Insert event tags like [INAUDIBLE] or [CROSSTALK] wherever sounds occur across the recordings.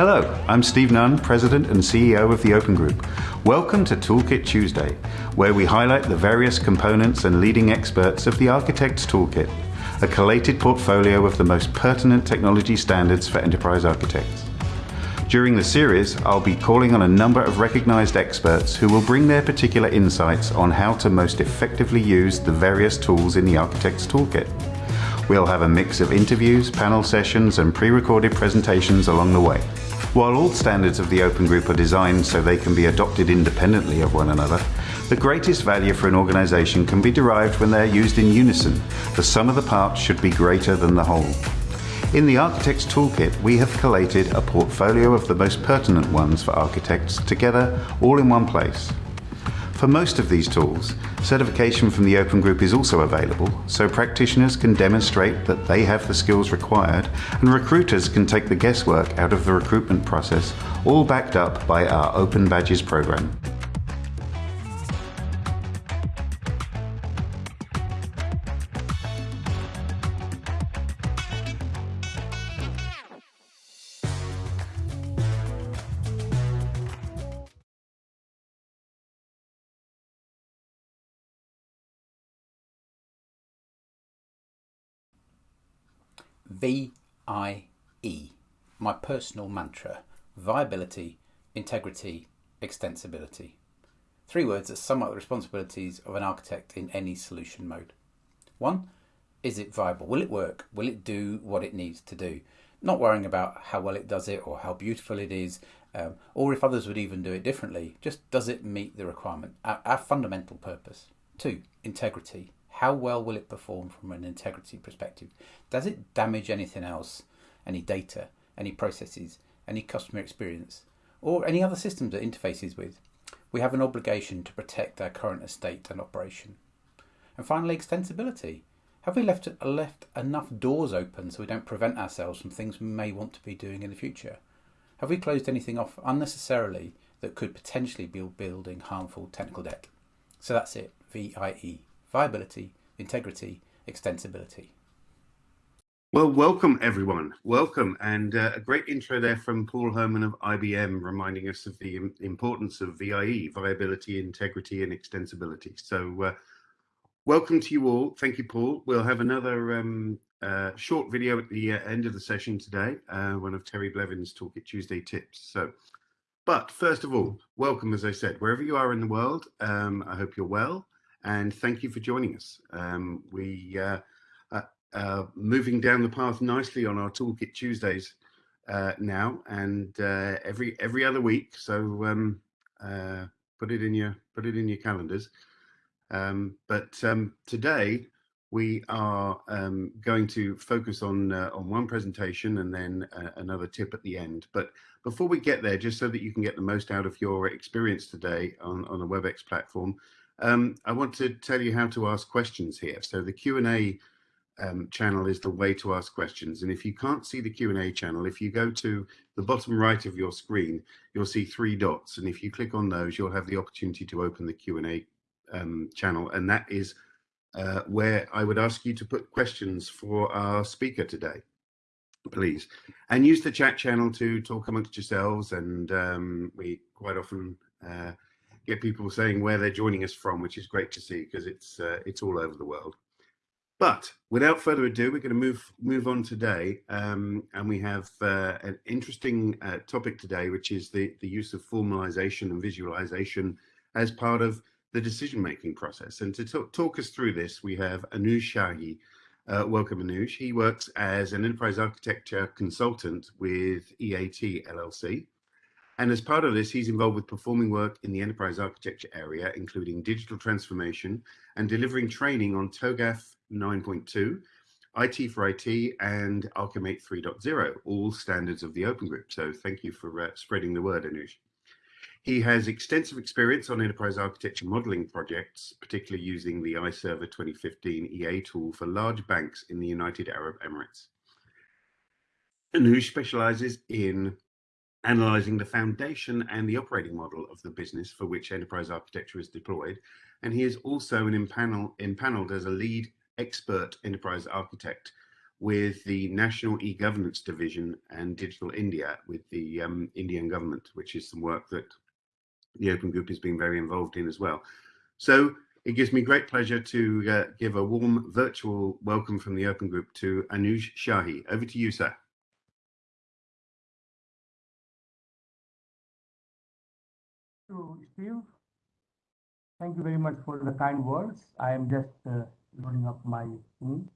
Hello, I'm Steve Nunn, President and CEO of the Open Group. Welcome to Toolkit Tuesday, where we highlight the various components and leading experts of the Architect's Toolkit, a collated portfolio of the most pertinent technology standards for enterprise architects. During the series, I'll be calling on a number of recognized experts who will bring their particular insights on how to most effectively use the various tools in the Architect's Toolkit. We'll have a mix of interviews, panel sessions, and pre-recorded presentations along the way. While all standards of the Open Group are designed so they can be adopted independently of one another, the greatest value for an organization can be derived when they're used in unison. The sum of the parts should be greater than the whole. In the Architect's Toolkit, we have collated a portfolio of the most pertinent ones for architects together all in one place. For most of these tools, certification from the Open Group is also available, so practitioners can demonstrate that they have the skills required and recruiters can take the guesswork out of the recruitment process, all backed up by our Open Badges program. VIE, my personal mantra viability, integrity, extensibility. Three words that sum up the responsibilities of an architect in any solution mode. One, is it viable? Will it work? Will it do what it needs to do? Not worrying about how well it does it or how beautiful it is, um, or if others would even do it differently. Just does it meet the requirement? Our, our fundamental purpose. Two, integrity. How well will it perform from an integrity perspective? Does it damage anything else? Any data, any processes, any customer experience, or any other systems it interfaces with? We have an obligation to protect our current estate and operation. And finally, extensibility. Have we left, left enough doors open so we don't prevent ourselves from things we may want to be doing in the future? Have we closed anything off unnecessarily that could potentially be building harmful technical debt? So that's it, VIE viability, integrity, extensibility. Well, welcome everyone. Welcome. And uh, a great intro there from Paul Herman of IBM, reminding us of the importance of VIE, viability, integrity, and extensibility. So uh, welcome to you all. Thank you, Paul. We'll have another um, uh, short video at the uh, end of the session today, uh, one of Terry Blevin's Toolkit Tuesday tips. So, but first of all, welcome, as I said, wherever you are in the world. Um, I hope you're well and thank you for joining us. Um, we uh, uh, moving down the path nicely on our Toolkit Tuesdays uh, now, and uh, every every other week. So um, uh, put it in your put it in your calendars. Um, but um, today we are um, going to focus on on one presentation and then another tip at the end. But before we get there, just so that you can get the most out of your experience today on on the WebEx platform. Um, I want to tell you how to ask questions here. So the Q&A um, channel is the way to ask questions. And if you can't see the Q&A channel, if you go to the bottom right of your screen, you'll see three dots. And if you click on those, you'll have the opportunity to open the Q&A um, channel. And that is uh, where I would ask you to put questions for our speaker today, please. And use the chat channel to talk amongst yourselves. And um, we quite often uh, get people saying where they're joining us from, which is great to see because it's uh, it's all over the world. But without further ado, we're going to move move on today, um, and we have uh, an interesting uh, topic today, which is the the use of formalization and visualization as part of the decision making process. And to talk us through this, we have Anuj Shahi. Uh, welcome, Anuj. He works as an enterprise architecture consultant with EAT LLC. And as part of this, he's involved with performing work in the enterprise architecture area, including digital transformation and delivering training on TOGAF 9.2, IT for IT, and Archimate 3.0, all standards of the Open Group. So thank you for uh, spreading the word, Anush. He has extensive experience on enterprise architecture modeling projects, particularly using the iServer 2015 EA tool for large banks in the United Arab Emirates. Anush specializes in analyzing the foundation and the operating model of the business for which enterprise architecture is deployed. And he is also an impanel, impaneled as a lead expert enterprise architect with the National e-Governance Division and Digital India with the um, Indian government, which is some work that the Open Group has been very involved in as well. So it gives me great pleasure to uh, give a warm virtual welcome from the Open Group to Anuj Shahi. Over to you, sir. Steve, thank you very much for the kind words. I am just uh, loading up my screen.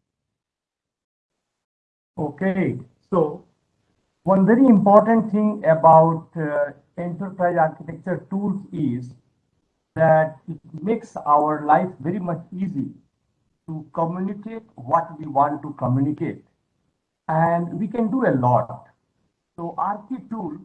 Okay, so one very important thing about uh, enterprise architecture tools is that it makes our life very much easy to communicate what we want to communicate. And we can do a lot. So Archi tool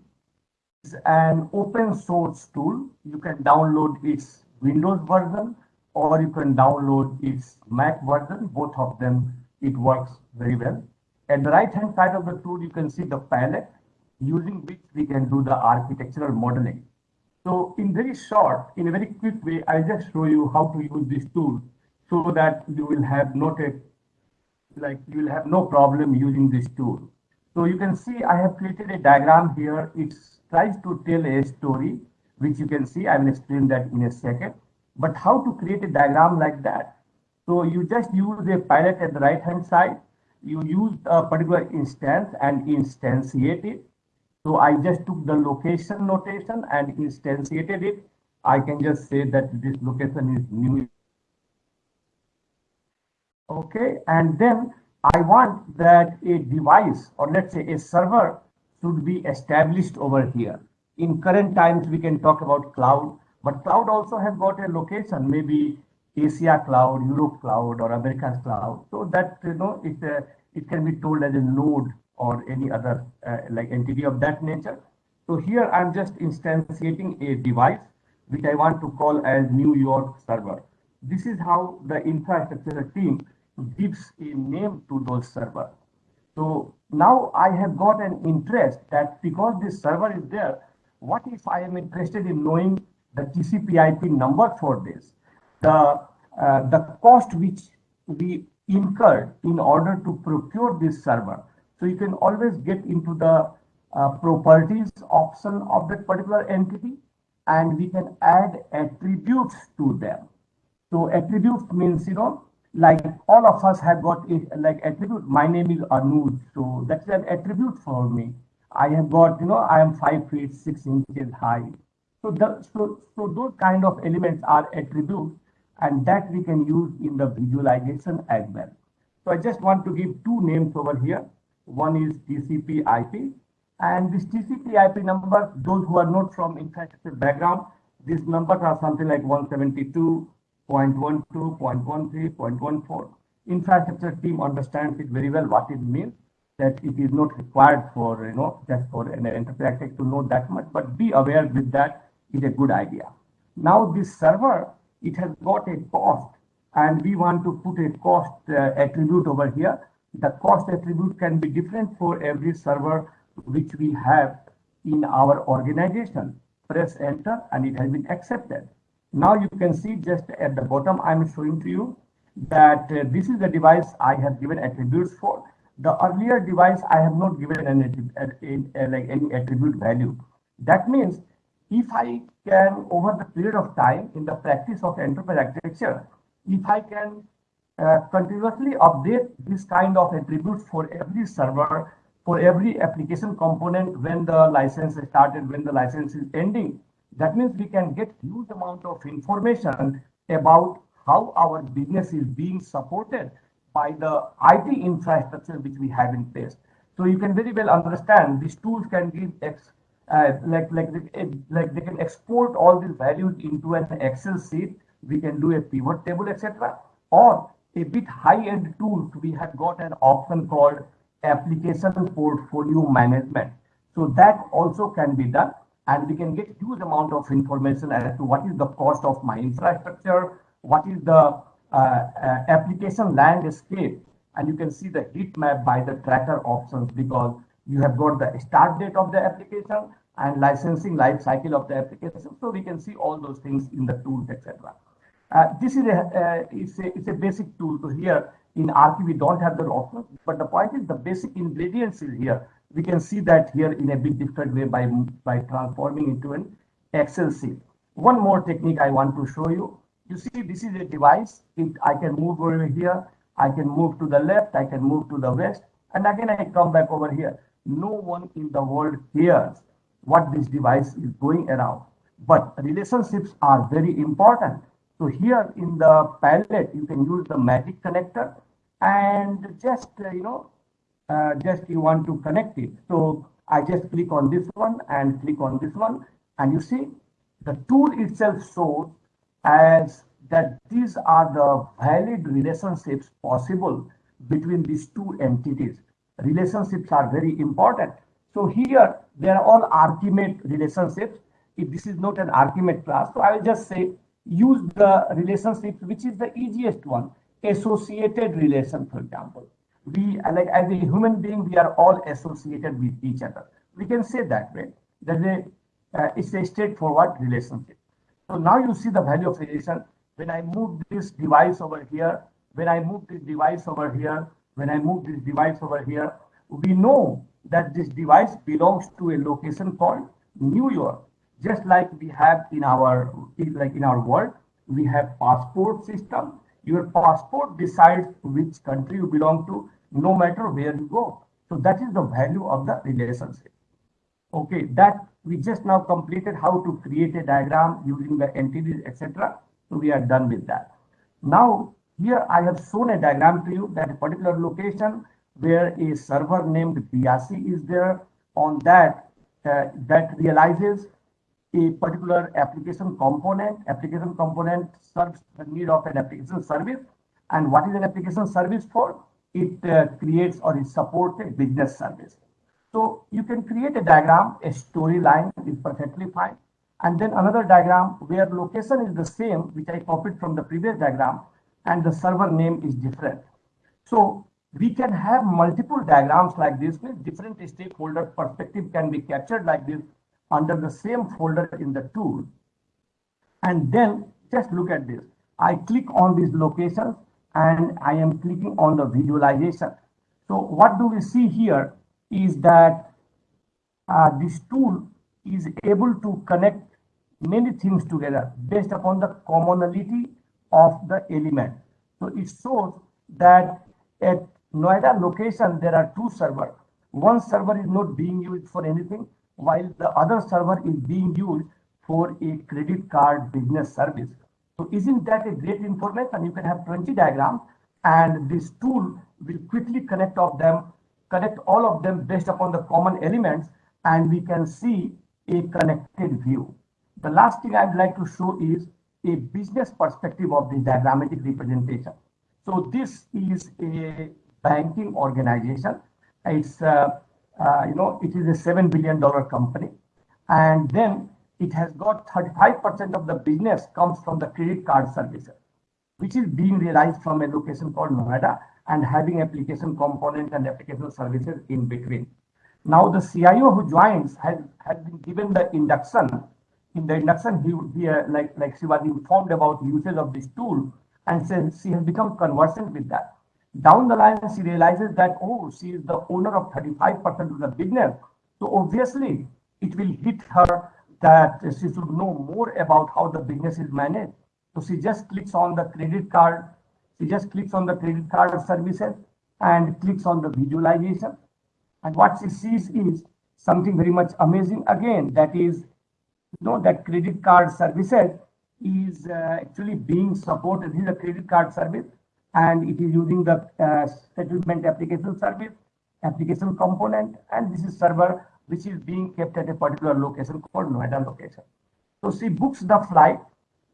is an open source tool. You can download its Windows version or you can download its Mac version. Both of them, it works very well. At the right hand side of the tool, you can see the palette using which we can do the architectural modeling. So in very short, in a very quick way, I'll just show you how to use this tool so that you will have noted, like you will have no problem using this tool. So you can see I have created a diagram here. It tries to tell a story, which you can see. I will explain that in a second. But how to create a diagram like that? So you just use a palette at the right hand side you use a particular instance and instantiate it. So I just took the location notation and instantiated it. I can just say that this location is new. Okay, and then I want that a device or let's say a server should be established over here. In current times, we can talk about cloud, but cloud also has got a location, maybe Asia cloud, Europe cloud, or American cloud. So that you know it uh, it can be told as a node or any other uh, like entity of that nature. So here I'm just instantiating a device which I want to call as New York server. This is how the infrastructure team gives a name to those servers. So now I have got an interest that because this server is there, what if I am interested in knowing the TCP IP number for this? The uh, the cost which we incurred in order to procure this server. So you can always get into the uh, properties option of that particular entity and we can add attributes to them. So attributes means, you know, like all of us have got a, like attribute. My name is Anuj. So that's an attribute for me. I have got, you know, I am five feet, six inches high. So, the, so, so those kind of elements are attributes and that we can use in the visualization as well. So I just want to give two names over here. One is TCP IP and this TCP IP number, those who are not from infrastructure background, these numbers are something like 172.12, 0.13, 0.14. Infrastructure team understands it very well what it means that it is not required for, you know, just for an enterprise to know that much, but be aware with that is a good idea. Now this server it has got a cost and we want to put a cost uh, attribute over here. The cost attribute can be different for every server which we have in our organization. Press enter and it has been accepted. Now you can see just at the bottom, I'm showing to you that uh, this is the device I have given attributes for. The earlier device, I have not given any, uh, like any attribute value. That means if I can, over the period of time in the practice of enterprise architecture, if I can uh, continuously update this kind of attributes for every server, for every application component when the license is started, when the license is ending, that means we can get huge amount of information about how our business is being supported by the IT infrastructure which we have in place. So you can very well understand these tools can give uh, like like like they can export all these values into an Excel sheet. We can do a pivot table, etc. Or a bit high-end tools, we have got an option called application portfolio management. So that also can be done, and we can get huge amount of information as to what is the cost of my infrastructure, what is the uh, uh, application landscape, and you can see the heat map by the tracker options because you have got the start date of the application and licensing life cycle of the application. So we can see all those things in the tools, etc. Uh, this is a, uh, it's a, it's a basic tool. So here in Archi, we don't have the option, but the point is the basic ingredients is here. We can see that here in a bit different way by, by transforming into an Excel sheet. One more technique I want to show you. You see, this is a device. It, I can move over here. I can move to the left. I can move to the west. And again, I come back over here. No one in the world hears what this device is going around. But relationships are very important. So here in the palette, you can use the magic connector and just, uh, you know, uh, just you want to connect it. So I just click on this one and click on this one. And you see the tool itself shows as that these are the valid relationships possible between these two entities. Relationships are very important. So here, they are all Archimate relationships. If this is not an Archimate class, so I will just say use the relationships, which is the easiest one, associated relation, for example. We, like as a human being, we are all associated with each other. We can say that way. That a, uh, it's a straightforward relationship. So now you see the value of relation. When I move this device over here, when I move this device over here, when I move this device over here, we know that this device belongs to a location called New York. Just like we have in our like in our world, we have passport system. Your passport decides which country you belong to, no matter where you go. So that is the value of the relationship. Okay, that we just now completed how to create a diagram using the entities, etc. So we are done with that. Now here I have shown a diagram to you that a particular location where a server named Biasi is there on that uh, that realizes a particular application component. Application component serves the need of an application service. And what is an application service for? It uh, creates or it supports a business service. So you can create a diagram, a storyline is perfectly fine. And then another diagram where location is the same, which I copied from the previous diagram, and the server name is different. So we can have multiple diagrams like this with different stakeholder perspective can be captured like this under the same folder in the tool. And then just look at this. I click on these locations and I am clicking on the visualization. So what do we see here is that uh, this tool is able to connect many things together based upon the commonality of the element. So it shows that at Noida location, there are two servers. One server is not being used for anything, while the other server is being used for a credit card business service. So isn't that a great information? You can have 20 diagrams and this tool will quickly connect of them, connect all of them based upon the common elements and we can see a connected view. The last thing I'd like to show is a business perspective of the diagrammatic representation. So this is a banking organization. It's, uh, uh, you know, it is a $7 billion company. And then it has got 35% of the business comes from the credit card services, which is being realized from a location called Noida and having application component and application services in between. Now the CIO who joins has, has been given the induction. In the induction, he, he uh, like, like she was informed about usage of this tool and says she has become conversant with that. Down the line, she realizes that, oh, she is the owner of 35% of the business. So obviously, it will hit her that she should know more about how the business is managed. So she just clicks on the credit card. She just clicks on the credit card services and clicks on the visualization. And what she sees is something very much amazing again, that is, you know, that credit card services is uh, actually being supported. This is a credit card service and it is using the uh, settlement application service, application component, and this is server which is being kept at a particular location called Noida location. So she books the flight,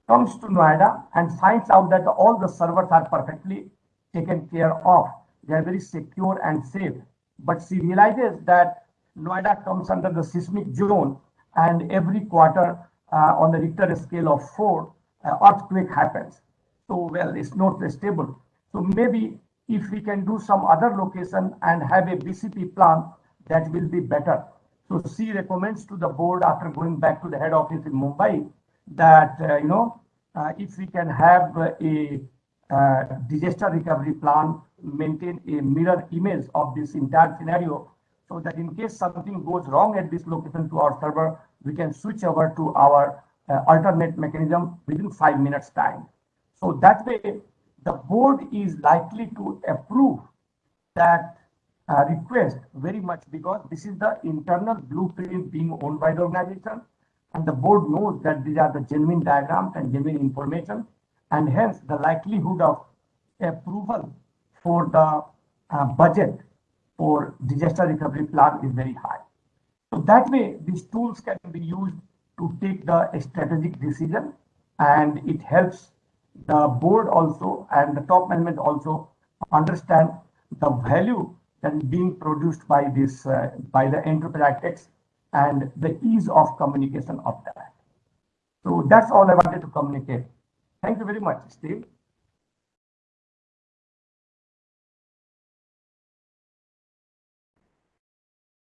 comes to Noida and finds out that all the servers are perfectly taken care of. They are very secure and safe. But she realizes that Noida comes under the seismic zone and every quarter uh, on the Richter scale of four, uh, earthquake happens. So, well, it's not stable. So maybe if we can do some other location and have a BCP plan, that will be better. So she recommends to the board after going back to the head office in Mumbai that, uh, you know, uh, if we can have a uh, disaster recovery plan, maintain a mirror image of this entire scenario, so that in case something goes wrong at this location to our server, we can switch over to our uh, alternate mechanism within five minutes time. So that way, the board is likely to approve that uh, request very much because this is the internal blueprint being owned by the organization and the board knows that these are the genuine diagrams and genuine information and hence the likelihood of approval for the uh, budget for disaster recovery plan is very high. So that way these tools can be used to take the strategic decision and it helps the board also and the top management also understand the value is being produced by this uh, by the enterprise and the ease of communication of that. So that's all I wanted to communicate. Thank you very much, Steve.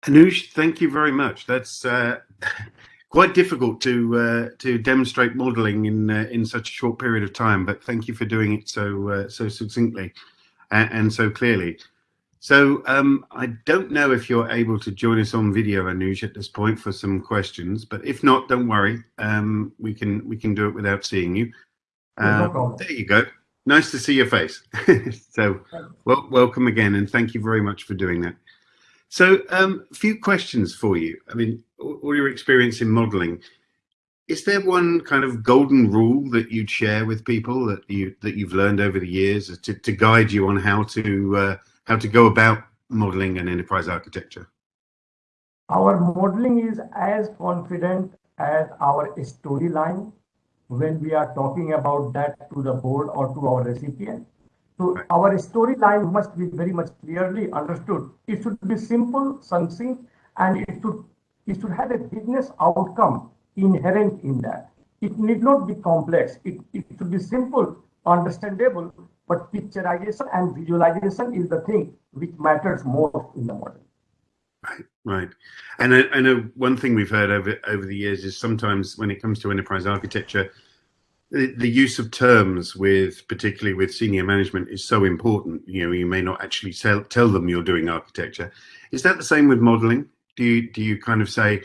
Anuj, thank you very much. That's uh, [LAUGHS] quite difficult to uh, to demonstrate modelling in uh, in such a short period of time, but thank you for doing it so uh, so succinctly and, and, so clearly. So um, I don't know if you're able to join us on video, Anuj, at this point for some questions, but if not, don't worry. Um, we can we can do it without seeing you. no there you go. Nice to see your face. [LAUGHS] so well, welcome again, and thank you very much for doing that. So um, a few questions for you. I mean, all your experience in modeling, is there one kind of golden rule that you'd share with people that you that you've learned over the years to, to guide you on how to uh, how to go about modeling an enterprise architecture? Our modeling is as confident as our storyline when we are talking about that to the board or to our recipient. So right. our storyline must be very much clearly understood. It should be simple, succinct, and it should it should have a business outcome inherent in that. It need not be complex. It, it should be simple, understandable, but picturization and visualization is the thing which matters most in the model. Right, right. And I, I, know one thing we've heard over over the years is sometimes when it comes to enterprise architecture, the, the use of terms with particularly with senior management is so important. You know, you may not actually tell tell them you're doing architecture. Is that the same with modeling? Do you do you kind of say,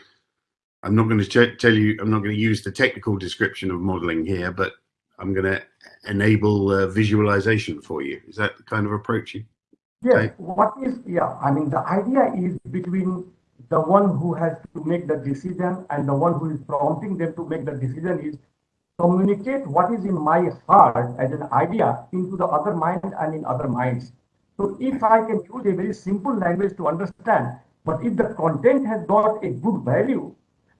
I'm not going to tell you, I'm not going to use the technical description of modeling here, but I'm going to enable uh, visualization for you. Is that the kind of approach you? Yeah. What is yeah? I mean, the idea is between the one who has to make the decision and the one who is prompting them to make the decision is communicate what is in my heart as an idea into the other mind and in other minds. So if I can use a very simple language to understand, but if the content has got a good value,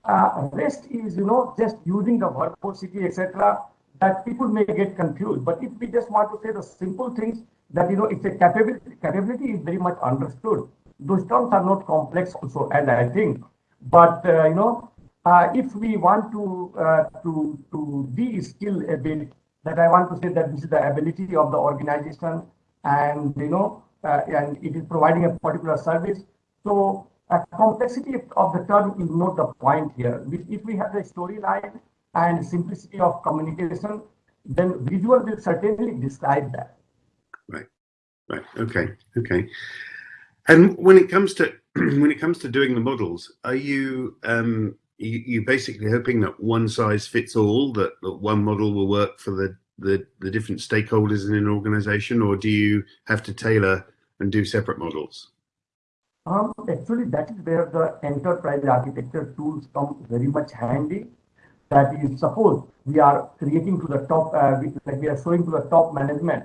uh, rest is, you know, just using the verbosity, etc., that people may get confused. But if we just want to say the simple things that, you know, it's a capability, capability is very much understood. Those terms are not complex also, and I think, but, uh, you know, uh, if we want to uh, to to de-skill a bit, that I want to say that this is the ability of the organization, and you know, uh, and it is providing a particular service. So a complexity of the term is not the point here. If we have the storyline and simplicity of communication, then visual will certainly describe that. Right, right, okay, okay. And when it comes to [CLEARS THROAT] when it comes to doing the models, are you um, you, you're basically hoping that one size fits all, that, that one model will work for the, the, the different stakeholders in an organization, or do you have to tailor and do separate models? Um, actually, that is where the enterprise architecture tools come very much handy. That is, suppose we are creating to the top, uh, we, like we are showing to the top management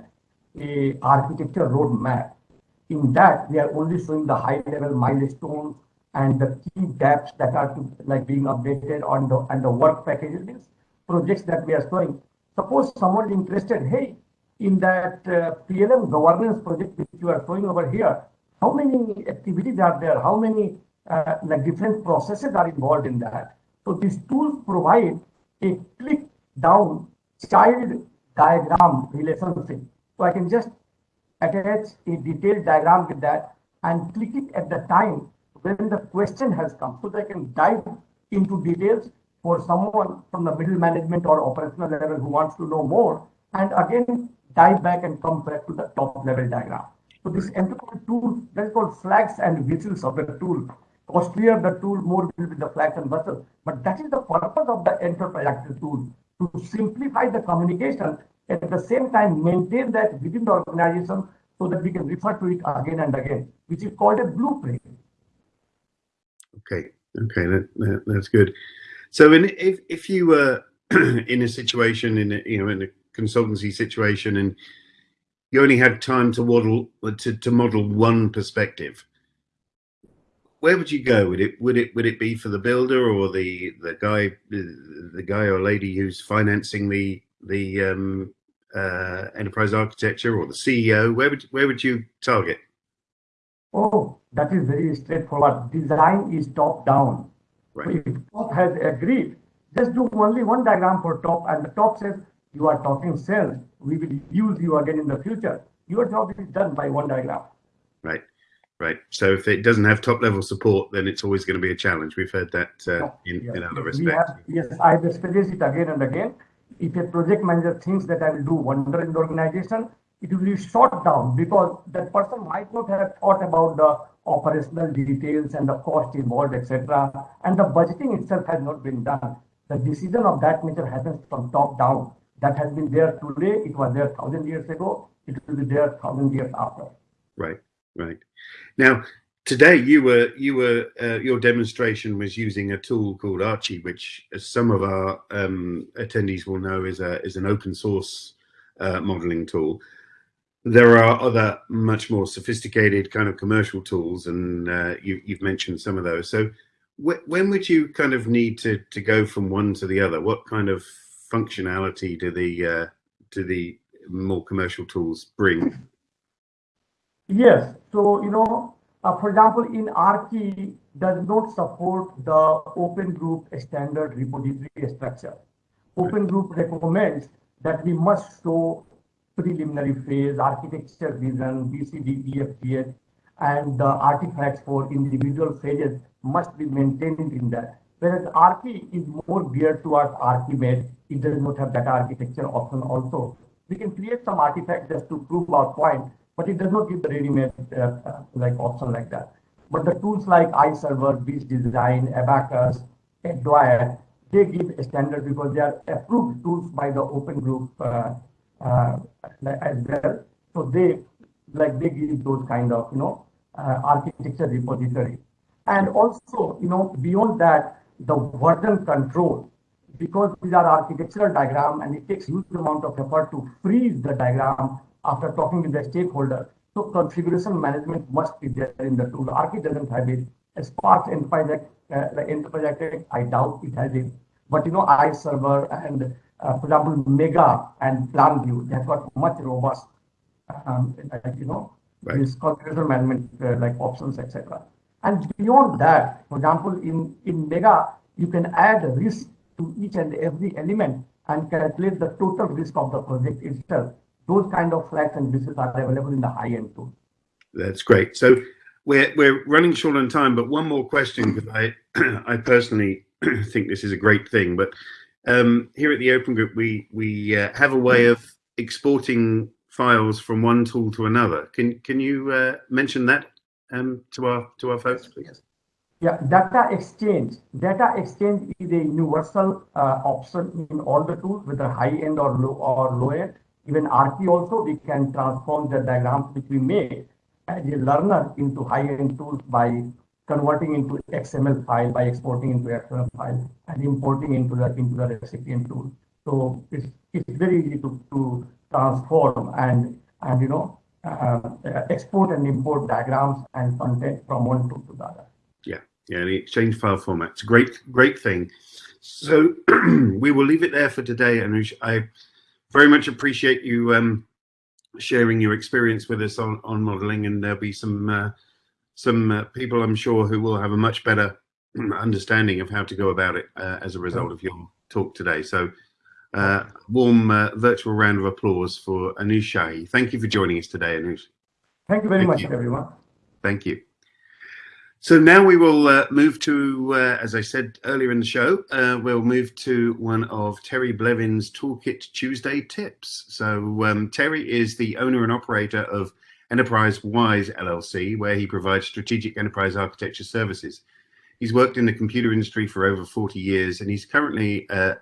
a architecture roadmap. In that, we are only showing the high level milestones and the key gaps that are to, like being updated on the and the work packages, projects that we are showing. Suppose someone interested, hey, in that uh, PLM governance project which you are showing over here, how many activities are there? How many uh, like different processes are involved in that? So these tools provide a click down child diagram relationship. So I can just attach a detailed diagram with that and click it at the time when the question has come so they can dive into details for someone from the middle management or operational level who wants to know more, and again, dive back and come back to the top level diagram. So this enterprise tool, that is called flags and whistles of the tool. Costlier the tool, more will be the flags and whistles. But that is the purpose of the enterprise active tool, to simplify the communication, at the same time maintain that within the organization so that we can refer to it again and again, which is called a blueprint. Okay, okay, that, that, that's good. So, in, if if you were [CLEARS THROAT] in a situation in a, you know in a consultancy situation and you only had time to model to, to model one perspective, where would you go? Would it would it would it be for the builder or the the guy the guy or lady who's financing the the um, uh, enterprise architecture or the CEO? Where would where would you target? Oh, that is very straightforward. Design is top down. Right. If top has agreed, just do only one diagram for top, and the top says you are talking sales. We will use you again in the future. Your job is done by one diagram. Right. Right. So if it doesn't have top level support, then it's always going to be a challenge. We've heard that uh, in, yes. in other respects. yes, I have experienced it again and again. If a project manager thinks that I will do wonder in the organization, it will be shot down because that person might not have thought about the operational details and the cost involved, etc. And the budgeting itself has not been done. The decision of that nature happens from top down. That has been there today. It was there thousand years ago. It will be there thousand years after. Right. Right. Now, today you were you were uh, your demonstration was using a tool called Archi, which as some of our um, attendees will know is a is an open source uh, modeling tool. There are other much more sophisticated kind of commercial tools, and uh, you, you've mentioned some of those. So, wh when would you kind of need to to go from one to the other? What kind of functionality do the uh, do the more commercial tools bring? Yes. So, you know, uh, for example, in Archi does not support the open group standard repository structure. Open group recommends that we must show preliminary phase, architecture vision, BCD, EFGH, and the artifacts for individual phases must be maintained in that. Whereas Archi is more geared towards Archimate, it does not have that architecture option also. We can create some artifacts just to prove our point, but it does not give the ready-made uh, like option like that. But the tools like iServer, BiZZdesign, Abacus, Adwire, they give a standard because they are approved tools by the open group uh, uh, as well. So they like they give those kind of you know uh, architecture repository, and also you know beyond that the version control because these are architectural diagram and it takes huge amount of effort to freeze the diagram after talking with the stakeholder. So configuration management must be there in the tool. Archi doesn't have it. As Sparx Enterprise uh, the Enterprise Architect, I doubt it has it. But you know, iServer and uh, for example, Mega and PlanView, they have got much robust, um, like, you know, Right. this configuration management uh, like options, etc. And beyond that, for example, in, in Mega, you can add risk to each and every element and calculate the total risk of the project itself. Those kind of flags and whistles are available in the high-end tool. That's great. So we're we're running short on time, but one more question because I [CLEARS THROAT] I personally [CLEARS THROAT] think this is a great thing. But um, here at the Open Group, we we uh, have a way of exporting files from one tool to another. Can can you uh, mention that um, to our to our folks, please? Yeah, data exchange. Data exchange is a universal uh, option in all the tools, whether high end or low or low end. Even Archi also, we can transform the diagrams which we make as a learner into high end tools by converting into XML file, by exporting into XML file, and importing into the into the recipient tool. So it's it's very easy to to transform and and you know uh, export and import diagrams and content from one tool to the other. Yeah, the exchange file format. It's a great, great thing. So [CLEARS THROAT] we will leave it there for today, Anush. I very much appreciate you um, sharing your experience with us on, on modeling, and there'll be some uh, some uh, people I'm sure who will have a much better understanding of how to go about it uh, as a result of your talk today. So, uh, warm uh, virtual round of applause for Anush Shahi. Thank you for joining us today, Anush. Thank you very Thank much, you. everyone. Thank you. So now we will uh, move to, uh, as I said earlier in the show, uh, we'll move to one of Terry Blevin's Toolkit Tuesday tips. So um, Terry is the owner and operator of Enterprise Wise LLC, where he provides strategic enterprise architecture services. He's worked in the computer industry for over 40 years, and he's currently uh,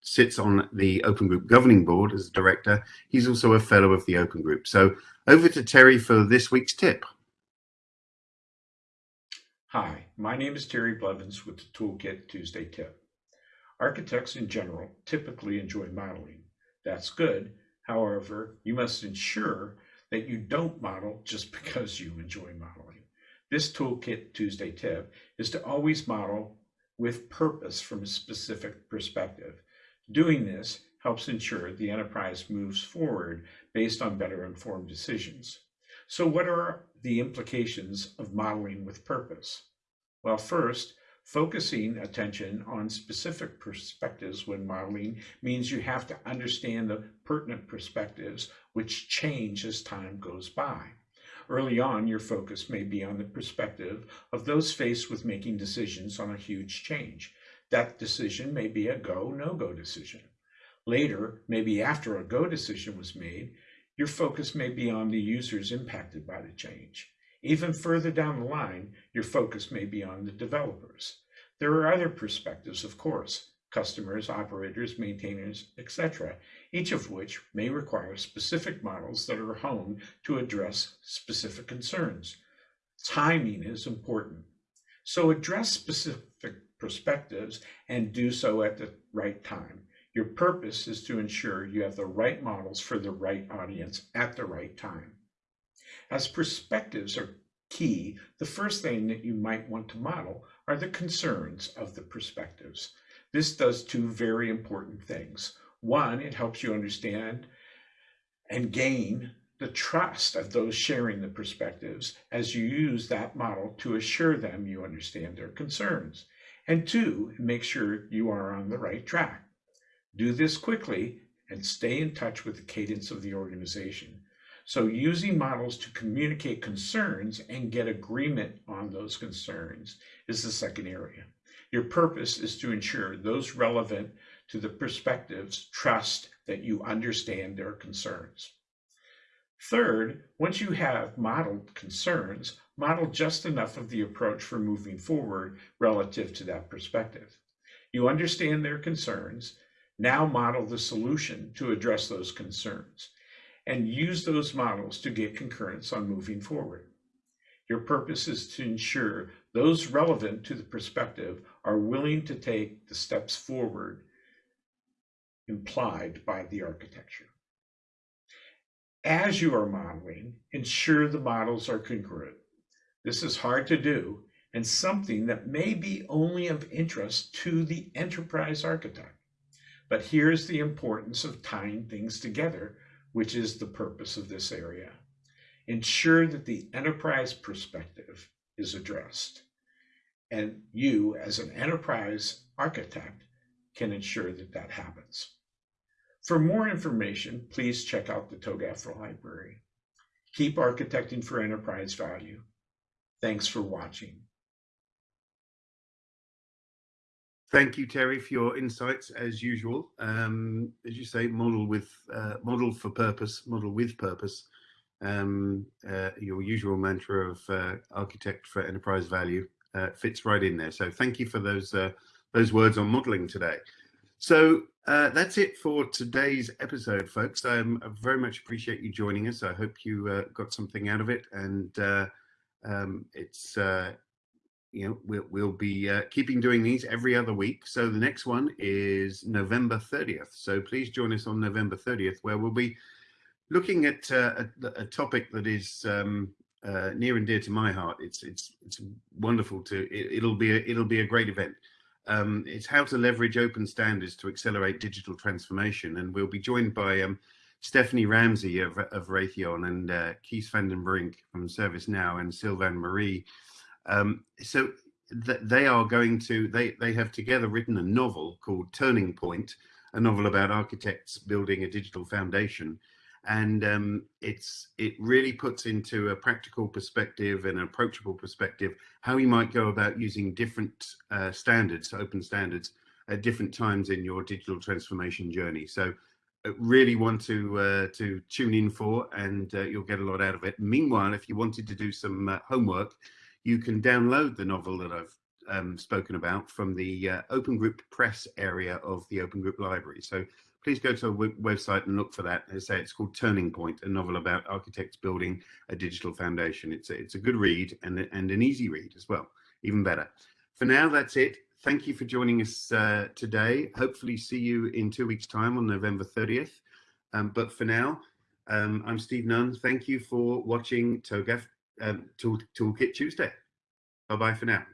sits on the Open Group governing board as a director. He's also a fellow of the Open Group. So over to Terry for this week's tip. Hi, my name is Terry Blevins with the Toolkit Tuesday Tip. Architects in general typically enjoy modeling. That's good. However, you must ensure that you don't model just [LAUGHS] because you enjoy modeling. This Toolkit Tuesday tip is to always model with purpose from a specific perspective. Doing this helps ensure the enterprise moves forward based on better informed decisions. So what are the implications of modeling with purpose? Well, first, focusing attention on specific perspectives when modeling means you have to understand the pertinent perspectives which change as time goes by. Early on, your focus may be on the perspective of those faced with making decisions on a huge change. That decision may be a go, no-go decision. Later, maybe after a go decision was made, your focus may be on the users impacted by the change. Even further down the line, your focus may be on the developers. There are other perspectives, of course, customers, operators, maintainers, etc., each of which may require specific models that are honed to address specific concerns. Timing is important. So address specific perspectives and do so at the right time. Your purpose is to ensure you have the right models for the right audience at the right time. As perspectives are key, the first thing that you might want to model are the concerns of the perspectives. This does two very important things. One, it helps you understand and gain the trust of those sharing the perspectives as you use that model to assure them you understand their concerns. And two, make sure you are on the right track. Do this quickly and stay in touch with the cadence of the organization. So using models to communicate concerns and get agreement on those concerns is the second area. Your purpose is to ensure those relevant to the perspectives trust that you understand their concerns. Third, once you have modeled concerns, model just enough of the approach for moving forward relative to that perspective. You understand their concerns now model the solution to address those concerns and use those models to get concurrence on moving forward. Your purpose is to ensure those relevant to the perspective are willing to take the steps forward implied by the architecture. As you are modeling, ensure the models are congruent. This is hard to do and something that may be only of interest to the enterprise architect. But here's the importance of tying things together, which is the purpose of this area. Ensure that the enterprise perspective is addressed. And you, as an enterprise architect, can ensure that that happens. For more information, please check out the TOGAF library. Keep architecting for enterprise value. Thanks for watching. Thank you, Terry, for your insights as usual. Um, as you say, model with uh, model for purpose, model with purpose. Um, uh, your usual mantra of uh, architect for enterprise value uh, fits right in there. So thank you for those uh, those words on modeling today. So uh, that's it for today's episode, folks. Um, I very much appreciate you joining us. I hope you got something out of it, and um, it's you know, we'll, we'll be uh, keeping doing these every other week. So the next one is November 30th. So please join us on November 30th, where we'll be looking at uh, a, a, topic that is um, uh, near and dear to my heart. It's it's it's wonderful to. It, will be a, it'll be a great event. Um, it's how to leverage open standards to accelerate digital transformation, and we'll be joined by um, Stephanie Ramsey of, of Raytheon and uh, Kees van from ServiceNow and Sylvain Marie um, so th they are going to, they, they have together written a novel called Turning Point, a novel about architects building a digital foundation. and um, it's it really puts into a practical perspective and an approachable perspective how you might go about using different uh, standards, open standards, at different times in your digital transformation journey. So uh, really want to uh, to tune in for and uh, you'll get a lot out of it. Meanwhile, if you wanted to do some uh, homework, you can download the novel that I've um, spoken about from the uh, Open Group Press area of the Open Group Library. So please go to our website and look for that. As I say, it's called Turning Point, a novel about architects building a digital foundation. It's a, it's a good read and, and an easy read as well, even better. For now, that's it. Thank you for joining us uh, today. Hopefully see you in two weeks time on November 30th. Um, but for now, um, I'm Steve Nunn. Thank you for watching TOGAF um, Tool, Toolkit Tuesday. Bye-bye for now.